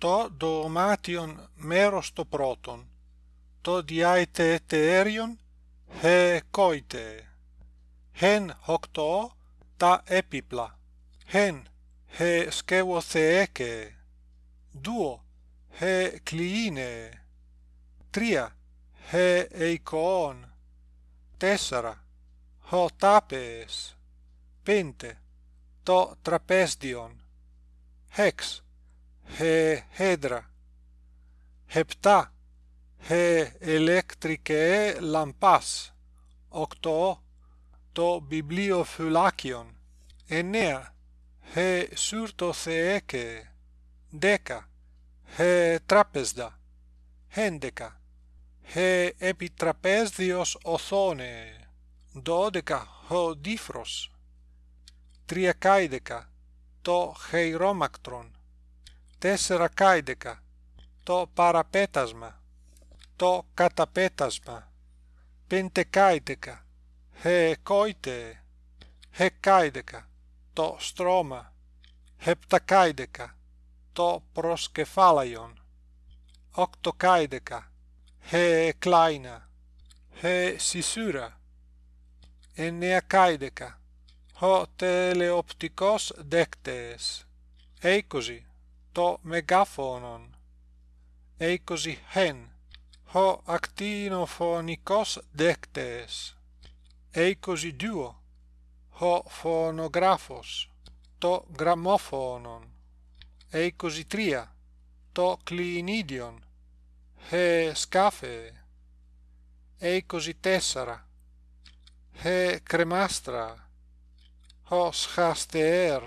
to doomation merostoproton, to diaete eterion he koite, hen hokto ta epipla, hen he skevotheeke, duo he kliine, tria he eikon, tessera ho tapes, pente to trapesdion, hex he hedra. Hepta. He electricae lampas. Octo το βιβλιοφυλάκιον εννέα he σουρτοθεέκε δέκα he τράπεζα έντεκα he επιτραπέζιος οθόνε δώδεκα ο δίφρος τριακάιδεκα το χειρόμακτρον τέσσερα κάιδεκα το παραπέτασμα. Το καταπέτασμα. Πεντεκάιδεκα χεκόιτε χεκάιδεκα το στρώμα. Χεπτακάιδεκα το προσκεφάλαιον. Οκτοκάιδεκα χεκλάινα χεσισούρα εννεακάιδεκα ο τελεοπτικός δέκτες. Είκοσι το μεγάφωνον είκοσι χεν ο ακτινοφωνικός δέκτες είκοσι δύο ο φωνογράφος το γραμμόφωνον είκοσι τρία το κλινίδιον he σκάφε είκοσι τέσσερα he κρεμάστρα ο σχαστεέρ